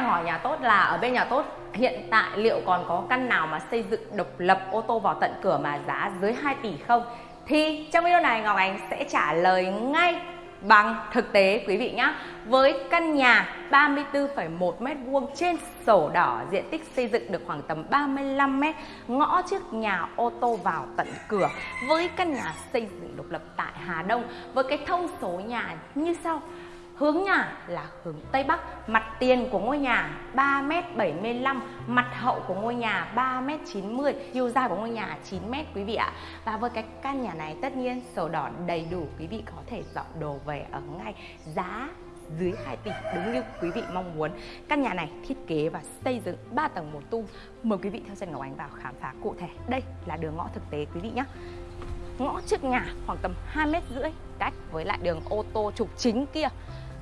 hàng hỏi nhà tốt là ở bên nhà tốt hiện tại liệu còn có căn nào mà xây dựng độc lập ô tô vào tận cửa mà giá dưới 2 tỷ không? Thì trong video này Ngọc Ánh sẽ trả lời ngay bằng thực tế quý vị nhé với căn nhà 34,1 m2 trên sổ đỏ diện tích xây dựng được khoảng tầm 35 m ngõ trước nhà ô tô vào tận cửa. Với căn nhà xây dựng độc lập tại Hà Đông với cái thông số nhà như sau. Hướng nhà là hướng Tây Bắc, mặt tiền của ngôi nhà 3m75, mặt hậu của ngôi nhà 3m90, chiều dài của ngôi nhà 9m quý vị ạ. Và với cái căn nhà này tất nhiên sổ đỏ đầy đủ quý vị có thể dọn đồ về ở ngay giá dưới 2 tỷ đúng như quý vị mong muốn. Căn nhà này thiết kế và xây dựng 3 tầng một tu. Mời quý vị theo chân Ngọc Ánh vào khám phá cụ thể. Đây là đường ngõ thực tế quý vị nhé. Ngõ trước nhà khoảng tầm 2 mét rưỡi cách với lại đường ô tô trục chính kia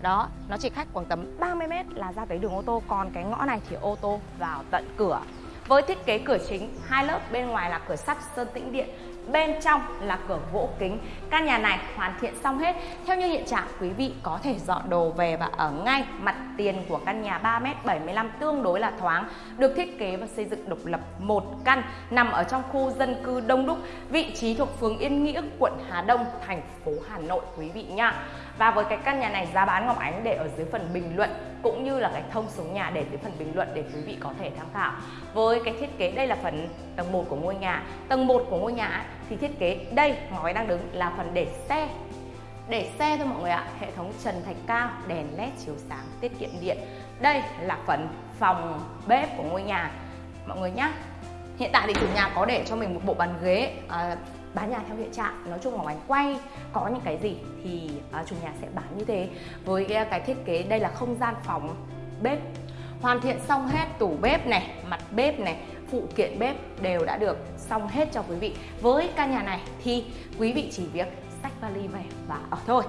đó, nó chỉ cách khoảng tầm 30 mét là ra tới đường ô tô, còn cái ngõ này thì ô tô vào tận cửa với thiết kế cửa chính, hai lớp bên ngoài là cửa sắt sơn tĩnh điện, bên trong là cửa gỗ kính. Căn nhà này hoàn thiện xong hết. Theo như hiện trạng, quý vị có thể dọn đồ về và ở ngay mặt tiền của căn nhà 3m75 tương đối là thoáng. Được thiết kế và xây dựng độc lập một căn, nằm ở trong khu dân cư đông đúc, vị trí thuộc phường Yên Nghĩa, quận Hà Đông, thành phố Hà Nội, quý vị nha và với cái căn nhà này, giá bán Ngọc Ánh để ở dưới phần bình luận cũng như là cái thông số nhà để dưới phần bình luận để quý vị có thể tham khảo. Với cái thiết kế đây là phần tầng 1 của ngôi nhà. Tầng 1 của ngôi nhà thì thiết kế đây ngói đang đứng là phần để xe. Để xe thôi mọi người ạ, hệ thống trần thạch cao, đèn led chiếu sáng, tiết kiệm điện. Đây là phần phòng bếp của ngôi nhà mọi người nhé. Hiện tại thì chủ nhà có để cho mình một bộ bàn ghế à, bán nhà theo hiện trạng. Nói chung là anh quay có những cái gì thì uh, chủ nhà sẽ bán như thế. Với cái, à, cái thiết kế đây là không gian phòng bếp hoàn thiện xong hết tủ bếp này mặt bếp này phụ kiện bếp đều đã được xong hết cho quý vị. Với căn nhà này thì quý vị chỉ việc sách vali về và ở thôi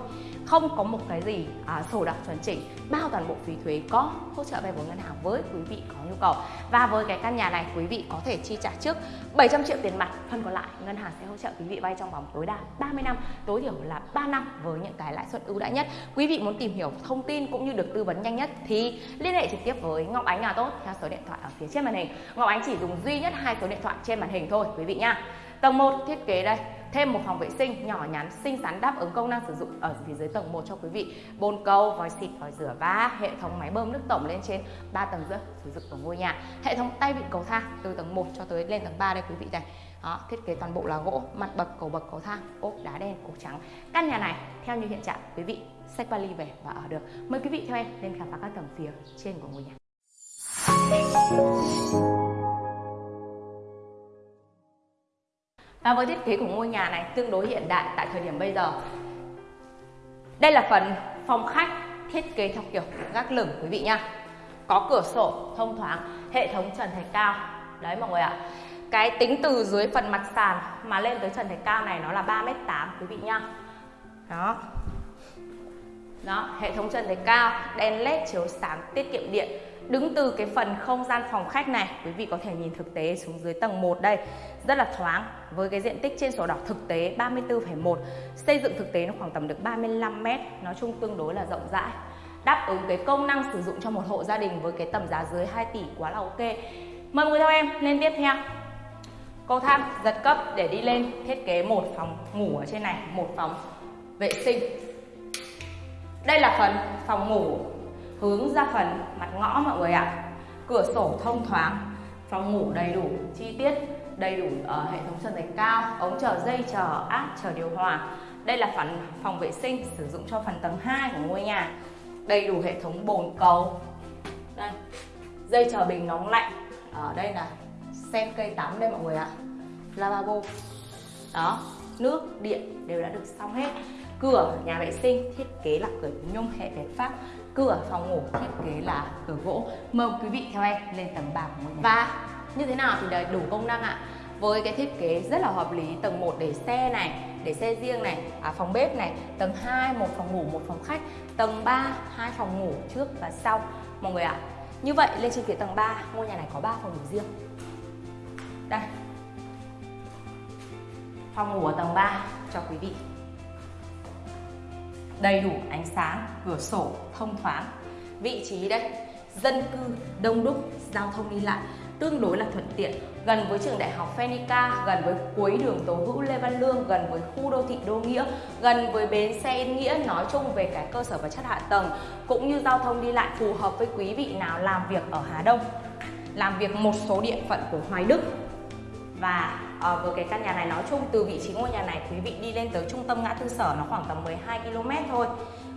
không có một cái gì à, sổ đỏ chuẩn chỉnh. Bao toàn bộ phí thuế có hỗ trợ vay vốn ngân hàng với quý vị có nhu cầu. Và với cái căn nhà này quý vị có thể chi trả trước 700 triệu tiền mặt. Phần còn lại ngân hàng sẽ hỗ trợ quý vị vay trong vòng tối đa 30 năm tối thiểu là 3 năm với những cái lãi suất ưu đãi nhất. Quý vị muốn tìm hiểu thông tin cũng như được tư vấn nhanh nhất thì liên hệ trực tiếp với Ngọc Ánh nhà tốt theo số điện thoại ở phía trên màn hình. Ngọc Ánh chỉ dùng duy nhất hai số điện thoại trên màn hình thôi quý vị nha tầng 1 thiết kế đây thêm một phòng vệ sinh nhỏ nhắn xinh xắn đáp ứng công năng sử dụng ở phía dưới tầng 1 cho quý vị. Bồn cầu vòi xịt vòi rửa và hệ thống máy bơm nước tổng lên trên 3 tầng rưỡi sử dụng của ngôi nhà. Hệ thống tay vịn cầu thang từ tầng 1 cho tới lên tầng 3 đây quý vị này. Đó, thiết kế toàn bộ là gỗ mặt bậc cầu bậc cầu thang ốp đá đen cổ trắng. Căn nhà này theo như hiện trạng quý vị xách vali về và ở được. Mời quý vị theo em lên khám phá các tầng phía trên của ngôi nhà. À, với thiết kế của ngôi nhà này tương đối hiện đại tại thời điểm bây giờ. Đây là phần phòng khách thiết kế theo kiểu gác lửng quý vị nha có cửa sổ thông thoáng hệ thống trần thạch cao. Đấy mọi người ạ. Cái tính từ dưới phần mặt sàn mà lên tới trần thạch cao này nó là 3m8 quý vị nha đó. Đó hệ thống trần thạch cao đèn led chiếu sáng tiết kiệm điện. Đứng từ cái phần không gian phòng khách này, quý vị có thể nhìn thực tế xuống dưới tầng 1 đây. Rất là thoáng với cái diện tích trên sổ đỏ thực tế 34,1. Xây dựng thực tế nó khoảng tầm được 35 m, nói chung tương đối là rộng rãi. Đáp ứng cái công năng sử dụng cho một hộ gia đình với cái tầm giá dưới 2 tỷ quá là ok. Mời người theo em lên tiếp theo. Cầu thang giật cấp để đi lên thiết kế một phòng ngủ ở trên này, một phòng vệ sinh. Đây là phần phòng ngủ hướng ra phần mặt ngõ mọi người ạ. Cửa sổ thông thoáng, phòng ngủ đầy đủ, chi tiết đầy đủ ở hệ thống trần thạch cao ống chờ dây, chờ áp chờ điều hòa. Đây là phần phòng vệ sinh, sử dụng cho phần tầng 2 của ngôi nhà. Đầy đủ hệ thống bồn cầu. Đây, dây chờ bình nóng lạnh. Ở đây là sen cây tắm đây mọi người ạ. Lavabo. Đó, nước, điện đều đã được xong hết cửa nhà vệ sinh thiết kế là cửa nhôm hệ việt pháp cửa phòng ngủ thiết kế là cửa gỗ. Mời quý vị theo em lên tầng 3 của ngôi nhà. Và như thế nào thì đầy đủ công năng ạ? Với cái thiết kế rất là hợp lý tầng 1 để xe này để xe riêng này à, phòng bếp này tầng 2 một phòng ngủ một phòng khách tầng 3 hai phòng ngủ trước và sau. Mọi người ạ như vậy lên trên phía tầng 3 ngôi nhà này có 3 phòng ngủ riêng. Đây. Phòng ngủ ở tầng 3 cho quý vị đầy đủ ánh sáng cửa sổ thông thoáng. Vị trí đây dân cư đông đúc giao thông đi lại tương đối là thuận tiện. Gần với trường đại học Phenica, gần với cuối đường Tố Hữu Lê Văn Lương, gần với khu đô thị Đô Nghĩa, gần với bến xe Yên Nghĩa nói chung về cái cơ sở vật chất hạ tầng cũng như giao thông đi lại phù hợp với quý vị nào làm việc ở Hà Đông, làm việc một số địa phận của Hoài Đức và uh, với cái căn nhà này nói chung từ vị trí ngôi nhà này quý vị đi lên tới trung tâm ngã tư sở nó khoảng tầm 12 km thôi.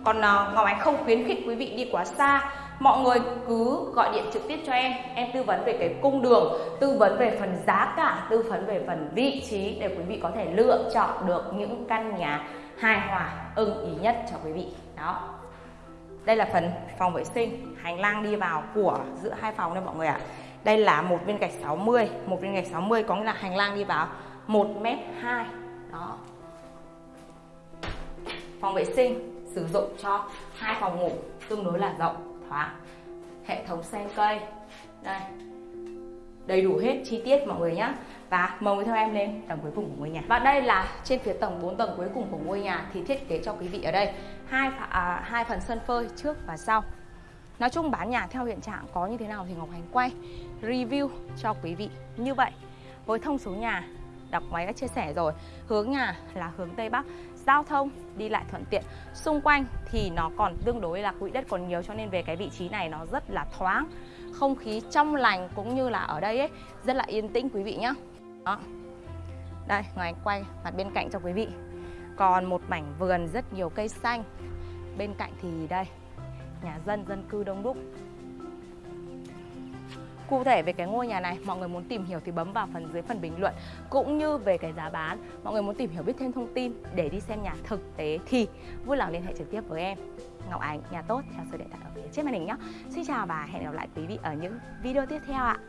Còn uh, Ngọc Ánh không khuyến khích quý vị đi quá xa. Mọi người cứ gọi điện trực tiếp cho em. Em tư vấn về cái cung đường tư vấn về phần giá cả tư vấn về phần vị trí để quý vị có thể lựa chọn được những căn nhà hài hòa ưng ý nhất cho quý vị. Đó. Đây là phần phòng vệ sinh hành lang đi vào của giữa hai phòng đây mọi người ạ. à đây là một viên gạch 60 một viên gạch 60 có nghĩa là hành lang đi vào. 1 mét 2 đó. Phòng vệ sinh sử dụng cho hai phòng ngủ tương đối là rộng thoáng. Hệ thống sen cây. Đây. Đầy đủ hết chi tiết mọi người nhé và mời theo em lên tầng cuối cùng của ngôi nhà. Và đây là trên phía tầng 4 tầng cuối cùng của ngôi nhà thì thiết kế cho quý vị ở đây. Hai à, hai phần sân phơi trước và sau nói chung bán nhà theo hiện trạng có như thế nào thì Ngọc Hành quay, review cho quý vị như vậy. Với thông số nhà, đọc máy đã chia sẻ rồi. Hướng nhà là hướng tây bắc, giao thông đi lại thuận tiện. Xung quanh thì nó còn tương đối là quỹ đất còn nhiều cho nên về cái vị trí này nó rất là thoáng. Không khí trong lành cũng như là ở đây ấy, rất là yên tĩnh quý vị nhé đó. Đây ngoài quay mặt bên cạnh cho quý vị. Còn một mảnh vườn rất nhiều cây xanh. Bên cạnh thì đây nhà dân dân cư đông đúc Cụ thể về cái ngôi nhà này, mọi người muốn tìm hiểu thì bấm vào phần dưới phần bình luận cũng như về cái giá bán. Mọi người muốn tìm hiểu biết thêm thông tin để đi xem nhà thực tế thì vui lòng liên hệ trực tiếp với em. Ngọc Ánh, nhà tốt theo số điện thoại ở phía trên màn hình nhé. Xin chào và hẹn gặp lại quý vị ở những video tiếp theo ạ.